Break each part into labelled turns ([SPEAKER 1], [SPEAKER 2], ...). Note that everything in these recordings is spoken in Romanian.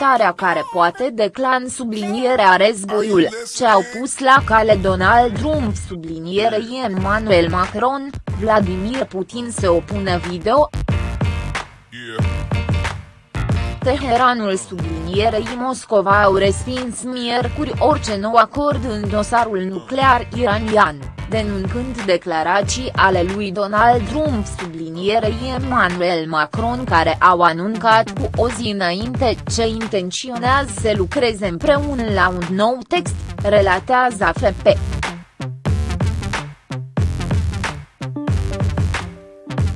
[SPEAKER 1] confruntarea care poate decla în sublinierea războiul, ce au pus la cale Donald Trump sublinierei Emmanuel Macron, Vladimir Putin se opune video. Teheranul sublinierei Moscova au respins miercuri orice nou acord în dosarul nuclear iranian, denunțând declarații ale lui Donald Trump sublinierei Emmanuel Macron care au anuncat cu o zi înainte ce intenționează să lucreze împreună la un nou text, relatează AFP.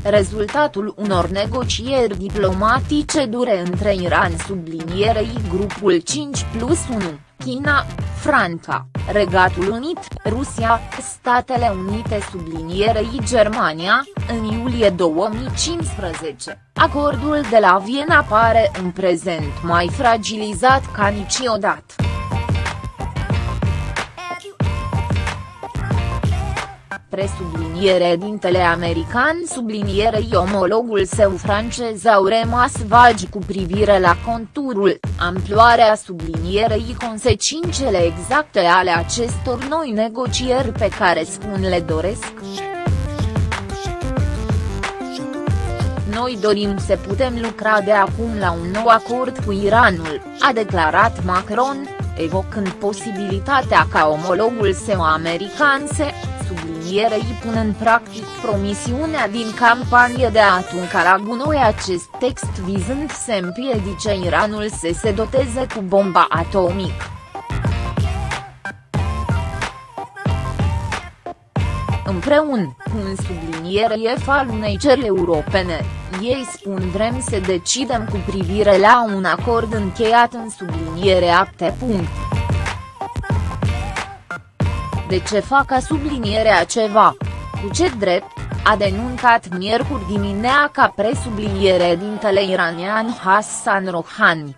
[SPEAKER 1] Rezultatul unor negocieri diplomatice dure între Iran sublinierei grupul 5 plus 1, China, Franța, Regatul Unit, Rusia, Statele Unite sublinierei Germania, în iulie 2015, acordul de la Viena pare în prezent mai fragilizat ca niciodată. Presubliniere dintele american sublinierei omologul său francez au rămas vagi cu privire la conturul, amploarea sublinierei consecințele exacte ale acestor noi negocieri pe care spun le doresc. Noi dorim să putem lucra de acum la un nou acord cu Iranul, a declarat Macron, evocând posibilitatea ca omologul său american să sublinierei pun în practic promisiunea din campanie de a atunca la gunoi acest text vizând să împiedice Iranul să se doteze cu bomba atomică. Împreună, cu un subliniere F al unei ceri europene, ei spun vrem să decidem cu privire la un acord încheiat în subliniere acte. De ce fac a sublinierea ceva? Cu ce drept? A denuncat miercuri dimineața presubliniere dintele iranian Hassan Rouhani.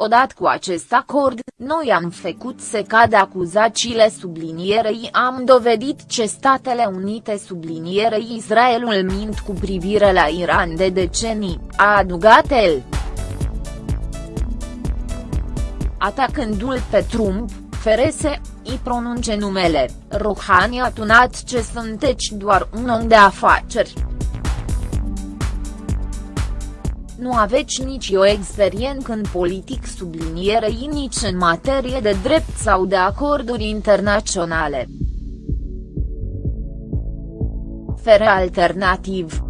[SPEAKER 1] Odată cu acest acord, noi am făcut să cadă acuzațiile sublinierei am dovedit ce Statele Unite sublinierei Israelul mint cu privire la Iran de decenii, a adăugat el atacându-l pe Trump, Ferese, îi pronunce numele, Rouhani a tunat ce sunteți doar un om de afaceri. Nu aveți nici o experiență în politic sublinierei nici în materie de drept sau de acorduri internaționale. Fere alternativ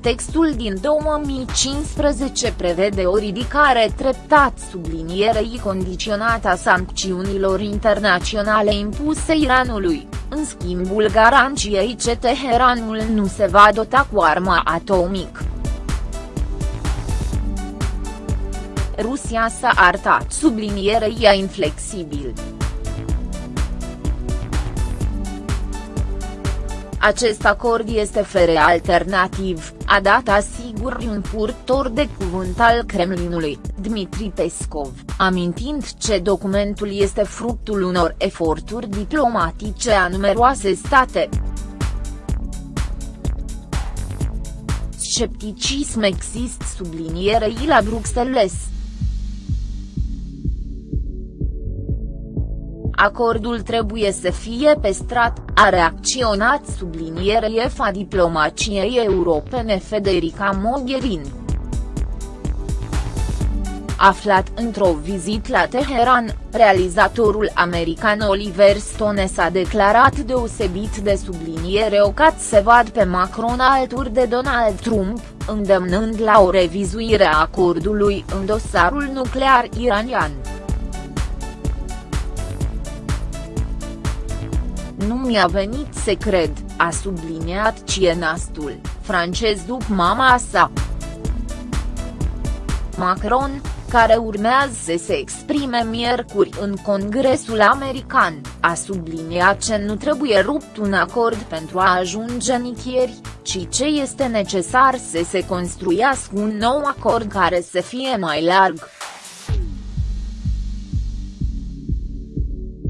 [SPEAKER 1] Textul din 2015 prevede o ridicare treptat sublinierei condiționată a sancțiunilor internaționale impuse Iranului, în schimbul garanției ce Teheranul nu se va dota cu arma atomică. Rusia s-a arătat sublinierei a inflexibil. Acest acord este fere alternativ, a dat asigur un purtor de cuvânt al Kremlinului, Dmitri Peskov, amintind ce documentul este fructul unor eforturi diplomatice a numeroase state. Scepticism există sublinierei la Bruxelles. Acordul trebuie să fie pestrat, a reacționat sublinierei EFA diplomaciei europene Federica Mogherini. Aflat într-o vizită la Teheran, realizatorul american Oliver Stone s-a declarat deosebit de subliniere ocat să vad pe Macron alături de Donald Trump, îndemnând la o revizuire a acordului în dosarul nuclear iranian. Nu mi-a venit să cred, a subliniat cienastul, francez după mama sa. Macron, care urmează să se exprime miercuri în Congresul American, a subliniat că nu trebuie rupt un acord pentru a ajunge nicăieri, ci ce este necesar să se construiască un nou acord care să fie mai larg.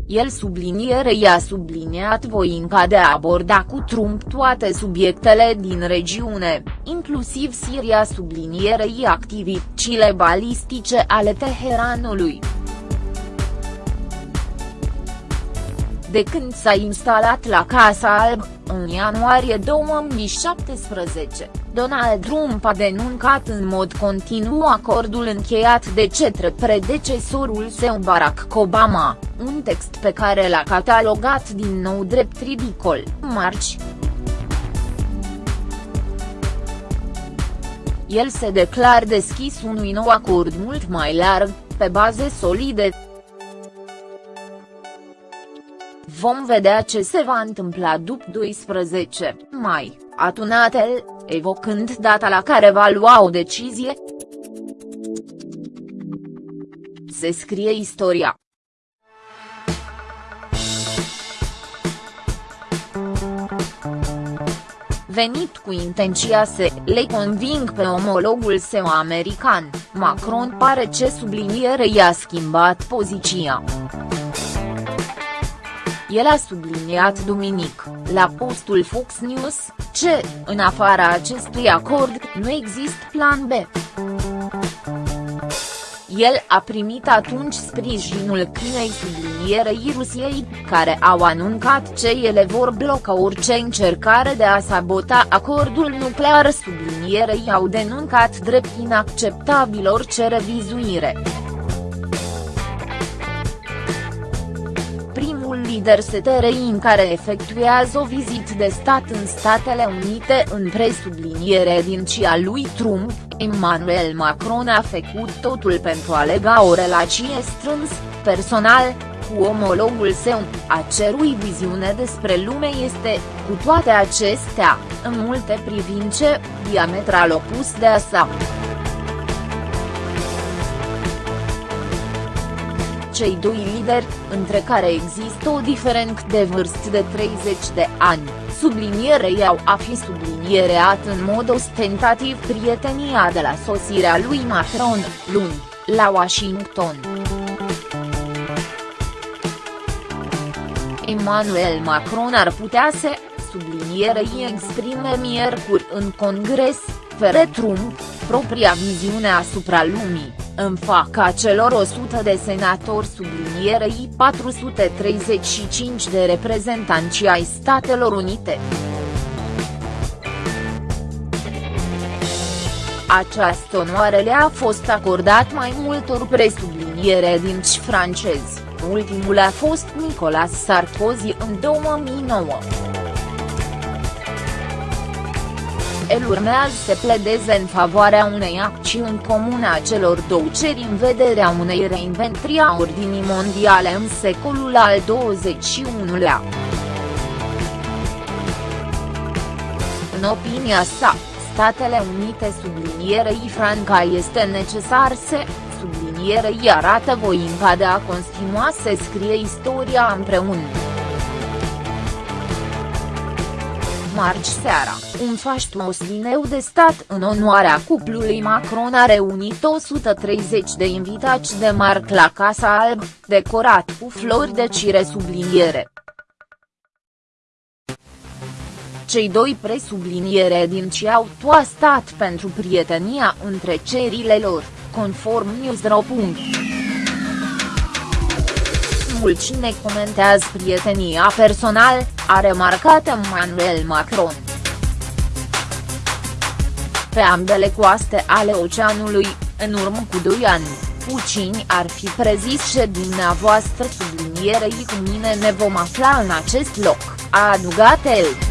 [SPEAKER 1] El subliniere i-a subliniat voința de a aborda cu Trump toate subiectele din regiune, inclusiv Siria sublinierei activitățile balistice ale Teheranului. De când s-a instalat la Casa Alb, în ianuarie 2017, Donald Trump a denuncat în mod continuu acordul încheiat de cetre predecesorul său Barack Obama, un text pe care l-a catalogat din nou drept ridicol, marci. El se declar deschis unui nou acord mult mai larg, pe baze solide, Vom vedea ce se va întâmpla după 12 mai, a tunat el, evocând data la care va lua o decizie. Se scrie istoria. venit cu intenția să le conving pe omologul său american, Macron pare ce subliniere i-a schimbat poziția. El a subliniat duminic, la postul Fox News, ce, în afara acestui acord, nu există plan B. El a primit atunci sprijinul Chinei sublinierei Rusiei, care au anuncat ce ele vor bloca orice încercare de a sabota acordul nuclear sublinierei au denuncat drept inacceptabil orice revizuire. Lider STRI care efectuează o vizită de stat în Statele Unite în presubliniere din cia lui Trump, Emmanuel Macron a făcut totul pentru a lega o relație strâns, personal, cu omologul său, a cerui viziune despre lume este, cu toate acestea, în multe privințe, diametral opus de a sa. Cei doi lideri, între care există o diferență de vârstă de 30 de ani, sublinierei au a fi subliniereat în mod ostentativ prietenia de la sosirea lui Macron, luni, la Washington. Emmanuel Macron ar putea să, sublinierei exprime miercuri în Congres, fere Trump, propria viziune asupra lumii în faca celor 100 de senatori sublinierei 435 de reprezentanți ai Statelor Unite. Această onoare le-a fost acordat mai multor presubliniere din francezi, ultimul a fost Nicolas Sarkozy în 2009. El urmează să pledeze în favoarea unei acțiuni comune a celor două ceri în vederea unei reinventri a ordinii mondiale în secolul al XXI-lea. În opinia sa, Statele Unite sublinierei Franca este necesar să, sublinierei arată voința de a continua să scrie istoria împreună. Marți seara, un faștos dineu de stat în onoarea cuplului Macron a reunit 130 de invitați de marc la Casa Alb, decorat cu flori de cire subliniere. Cei doi presubliniere din ce au toastat pentru prietenia între cerile lor, conform Newsro. Mulți cine comentează prietenia personal, a remarcat Emmanuel Macron. Pe ambele coaste ale oceanului, în urmă cu doi ani, Pucini ar fi prezis și dumneavoastră sublinierei cu mine ne vom afla în acest loc, a adugat el.